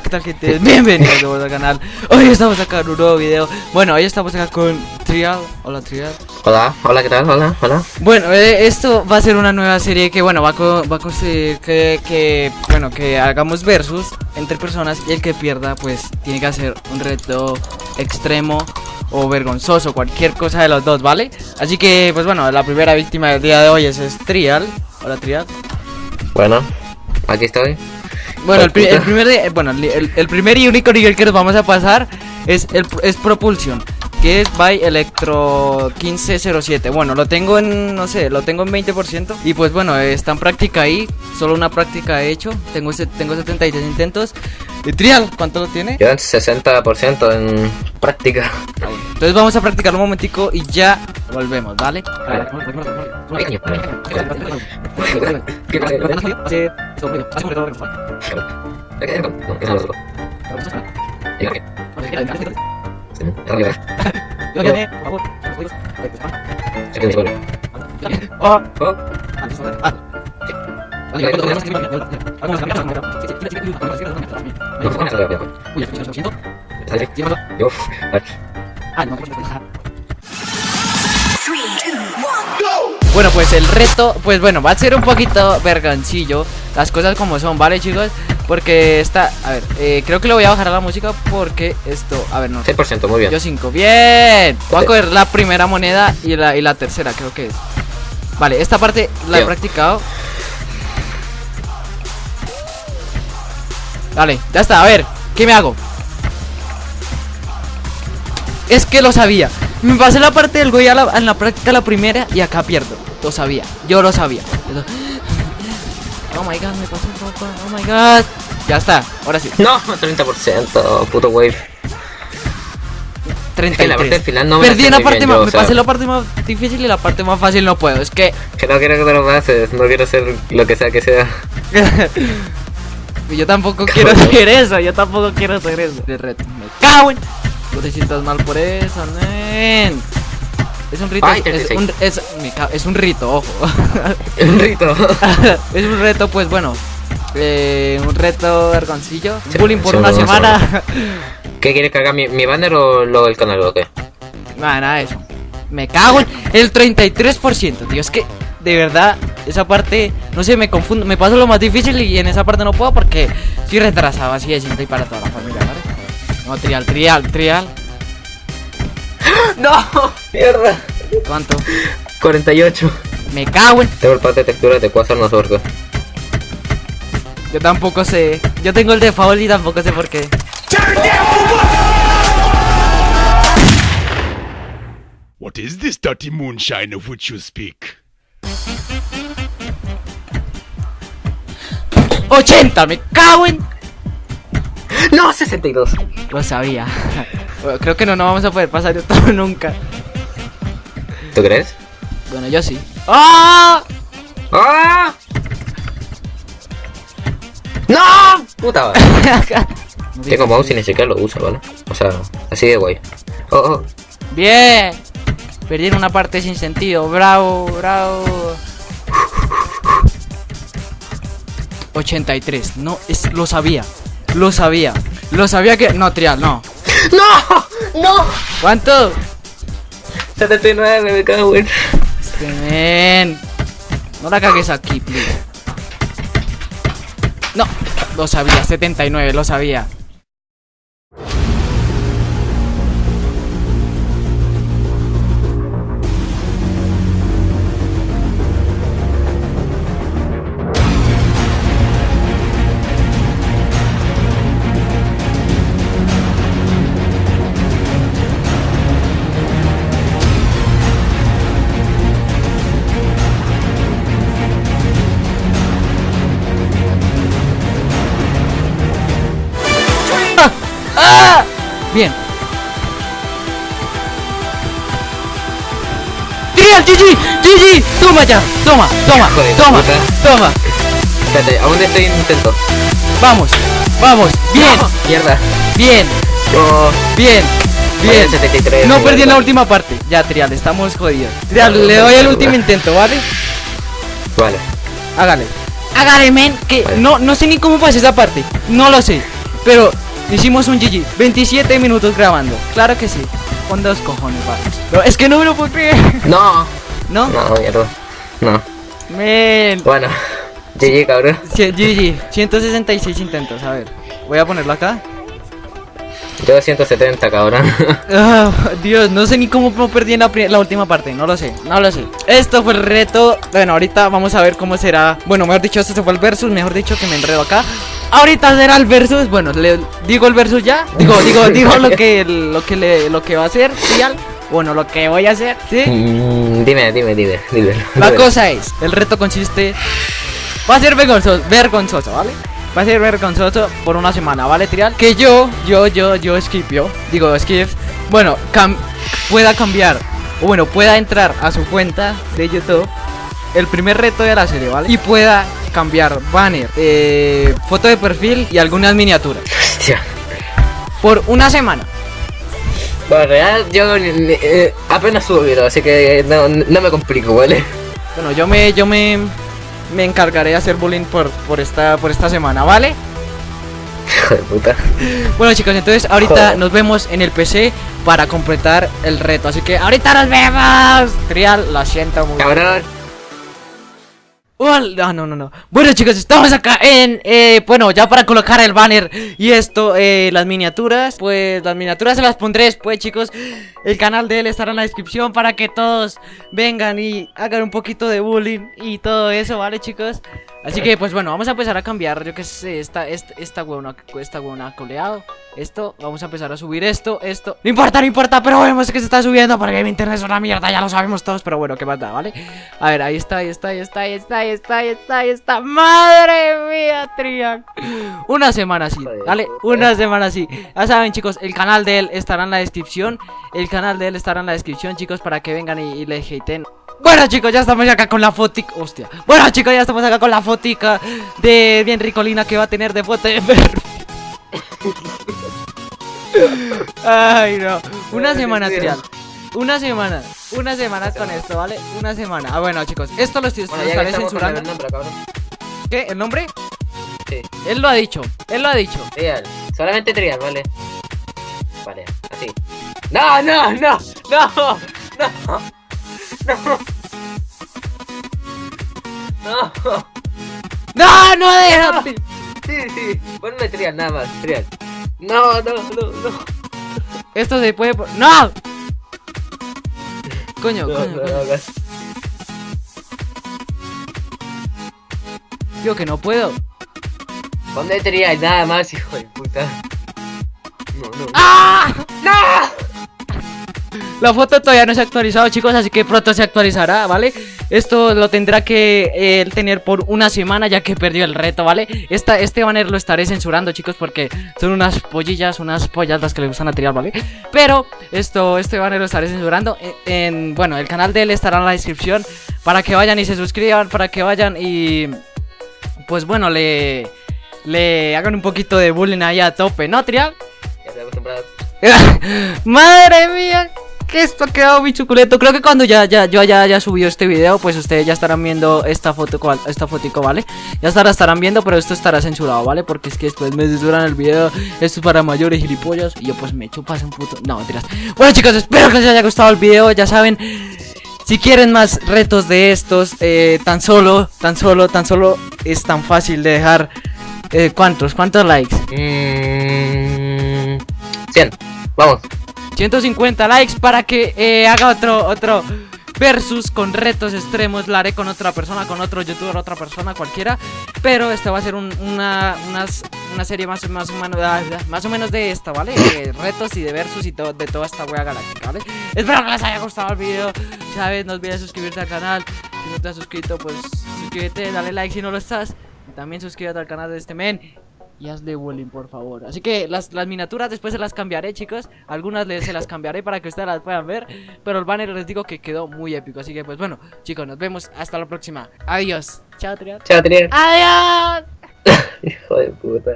Hola, ¿qué tal gente? Bienvenidos de vuelta al canal. Hoy estamos acá en un nuevo video. Bueno, hoy estamos acá con Trial Hola Trial Hola, hola, ¿qué tal? Hola, hola. Bueno, eh, esto va a ser una nueva serie que, bueno, va a, co- va a conseguir que, que, bueno, que hagamos versus entre personas Y el que pierda, pues, tiene que hacer un reto extremo o vergonzoso Cualquier cosa de los dos, ¿vale? Así que, pues bueno, la primera víctima del día de hoy es, es Trial Hola Trial Bueno, aquí estoy Bueno, el, pri- el primer eh, bueno, el, primer y único nivel que nos vamos a pasar es el es Propulsion, que es by Electro 1507. Bueno, lo tengo en no sé, lo tengo en 20% y pues bueno, está en práctica ahí, solo una práctica he hecho. Tengo tengo 76 intentos. Y Trial, ¿cuánto lo tiene? Quedan 60% en práctica Entonces vamos a practicar un momentico y ya volvemos, ¿vale? Oh. Bueno, pues el reto, pues bueno, va a ser un poquito vergancillo Las cosas como son, ¿vale chicos? Porque está, a ver, eh, creo que le voy a bajar a la música porque esto, a ver, no 6%, muy bien. Yo 5, bien. Voy a coger la primera moneda y la, y la tercera, creo que es. Vale, esta parte la he practicado. Vale, ya está, a ver, ¿qué me hago? Es que lo sabía. Me pasé la parte del Goya en la práctica la primera y acá pierdo. Lo sabía, yo lo sabía. Oh my god, me pasó un poco, oh my god Ya está, ahora sí No, 30%, puto wave 33 la parte final no me Perdí la parte bien más, yo, me o sea. pasé la parte más difícil y la parte más fácil no puedo. Es que Que no quiero que te lo pases, no quiero ser lo que sea que sea yo tampoco quiero hacer eso, yo tampoco quiero hacer eso. De reto, me cago en. No te sientas mal por eso, nen. Es un rito, Ay, es, 36. un, es, me es un rito, ojo. Un rito es un reto, pues bueno. Eh, un reto vergoncillo. Sí, Bullying por sí, una semana. ¿Qué quieres cargar mi, mi banner o lo del canal o qué? Nada, nada de eso. Me cago en el 33%, tío. Es que, de verdad, esa parte, no sé, me confundo. Me paso lo más difícil y en esa parte no puedo porque estoy retrasado. Así de simple y para toda la familia, ¿vale? No, trial, trial, trial. ¡No! ¡Mierda! ¿Cuánto? 48 Me cago en. Tengo el parte de texturas de Quasar, no qué Yo tampoco sé. Yo tengo el de Foul y tampoco sé por qué. What is this dirty moonshine of which you speak? 80, me cago en. ¡No! 62 Lo sabía. Bueno, creo que no nos vamos a poder pasar esto nunca. ¿Tú crees? Bueno, yo sí. ¡Ah! ¡Ah! ¡No! ¡Puta madre! Tengo mouse y ni siquiera lo uso, ¿vale? O sea, así de guay. Oh, oh. Bien. Perdí en una parte sin sentido. Bravo, bravo. 83. No, es, lo sabía. Lo sabía. Lo sabía que. No, trial, no. ¡No! ¡No! ¿Cuánto? 79, me cago en. Este men. No la cagues aquí, please. No, lo sabía. 79, lo sabía. ¡Trial, GG! ¡GG! ¡Toma ya! ¡Toma! ¡Toma! ¡Toma! ¡Toma! Espérate, aún estoy en intento. ¡Vamos! ¡Vamos! ¡Bien! ¡No! ¡Mierda! ¡Bien! ¡Bien! ¡Bien! 73, No perdí en la última parte. Ya, Trial, estamos jodidos. Trial, No, le doy el último intento, ¿vale? Vale. Hágale. Hágale, men. Que Vale. no, no sé ni cómo pasé esa parte. No lo sé. Pero hicimos un GG. 27 minutos grabando. Claro que sí. Con dos cojones, vale. No, es que no me lo puedo creer. No, ¿No? no, mierda. No. Men. Bueno, GG, cabrón. Sí, GG. 166 intentos. A ver. Voy a ponerlo acá. Yo 170, cabrón. Ah, Dios, no sé ni cómo perdí en la, la última parte, no lo sé, no lo sé. Esto fue el reto. Bueno, ahorita vamos a ver cómo será. Bueno, mejor dicho, esto fue el versus, mejor dicho que me enredo acá. Ahorita será el versus. Bueno, le digo el versus ya. Digo, digo, digo lo que lo que le lo que va a hacer, ¿sí? Bueno, lo que voy a hacer, ¿sí? Mm, dime, dime, dime, dime. La cosa es, el reto consiste va a ser vergonzoso, vergonzoso, ¿vale? Va a ser vergonzoso por una semana, ¿vale, Trial? Que yo, yo, yo, yo, Skip, yo, digo Skip, bueno, cam- pueda cambiar, o bueno, pueda entrar a su cuenta de YouTube, el primer reto de la serie, ¿vale? Y pueda cambiar banner, eh, foto de perfil y algunas miniaturas. Hostia. Por una semana. Bueno, en real, yo eh, apenas subo video, así que no, no me complico, ¿vale? Bueno, yo me, yo me, me encargaré de hacer bullying por, por esta, por esta semana, ¿vale? Hijo de puta. Bueno chicos, entonces ahorita Joder. nos vemos en el PC para completar el reto. Así que ahorita nos vemos. Trial, lo siento mucho. Cabrón. No, no, no, no. Bueno chicos, estamos acá en... eh, bueno, ya para colocar el banner y esto, eh, las miniaturas. Pues las miniaturas se las pondré después chicos. El canal de él estará en la descripción para que todos vengan y hagan un poquito de bullying y todo eso, ¿vale chicos? Así que pues bueno, vamos a empezar a cambiar, yo que sé, esta, esta, esta huevona, esta huevona coleado Esto, vamos a empezar a subir esto, esto No importa, no importa, pero vemos que se está subiendo porque mi internet es una mierda, ya lo sabemos todos Pero bueno, ¿qué más da, vale? A ver, ahí está, ahí está, ahí está, ahí está, ahí está, ahí está, ahí está ¡Madre mía, Trian! Una semana así, ¿vale? Una semana así Ya saben chicos, el canal de él estará en la descripción El canal de él estará en la descripción chicos Para que vengan y, y le haten bueno chicos, ya estamos acá con la fotica Hostia Bueno chicos, ya estamos acá con la fotica De bien ricolina que va a tener de foto de. Ay no Una semana trial Una semana Una semana con esto, ¿vale? Una semana Ah bueno chicos, esto lo, estoy, Bueno, ya estaré con el censurando nombre. ¿Qué? ¿El nombre? Sí. Él lo ha dicho Él lo ha dicho Trial. Solamente trial, ¿vale? Vale, así. No, no, no, no, no. No. No. ¡No, no déjate! Sí, sí. Ponme trial, nada más. Trial. No, no, no, no. Esto se puede... ¡No! Coño, No, coño, no, coño. no. Yo que no puedo Ponme trial, nada más, hijo de puta. No, no. ¡Ah! La foto todavía no se ha actualizado, chicos, así que pronto se actualizará, ¿vale? Esto lo tendrá que eh, él tener por una semana ya que perdió el reto, ¿vale? Esta, este banner lo estaré censurando, chicos, porque son unas pollillas, unas pollas las que le gustan a tirar, ¿vale? Pero esto, este banner lo estaré censurando en, en- bueno, el canal de él estará en la descripción para que vayan y se suscriban, para que vayan y... Pues bueno, le... Le hagan un poquito de bullying ahí a tope, ¿no, Trial? Ya. Madre mía, que esto ha quedado muy suculento. Creo que cuando ya, ya, yo ya haya subido este video, pues ustedes ya estarán viendo esta foto, esta fotico, ¿vale? Ya estará, estarán viendo, pero esto estará censurado, ¿vale? Porque es que después me censuran el video, esto es para mayores gilipollas, y yo pues me chupas un puto... No, mentiras. Bueno chicos, espero que les haya gustado el video, ya saben... Si quieren más retos de estos, eh, tan solo, tan solo, tan solo es tan fácil de dejar... Eh, ¿Cuántos? ¿Cuántos likes? Mmm. 100. Vamos. 150 likes para que eh, haga otro otro versus con retos extremos. La haré con otra persona, con otro youtuber, otra persona, cualquiera. Pero esta va a ser un- una, unas- una serie más, más, ah, más o menos de esta, ¿vale? De retos y de versus y todo, de toda esta wea galáctica, ¿vale? Espero que les haya gustado el video. Sabes, no olvides suscribirte al canal. Si no te has suscrito, pues suscríbete, dale like si no lo estás. También suscríbete al canal de este men y hazle bullying, por favor. Así que las, las miniaturas después se las cambiaré, chicos. Algunas les, se las cambiaré para que ustedes las puedan ver. Pero el banner les digo que quedó muy épico. Así que, pues bueno, chicos, nos vemos hasta la próxima. Adiós. Chao, Triad. Chao, trial. Adiós. Hijo de puta.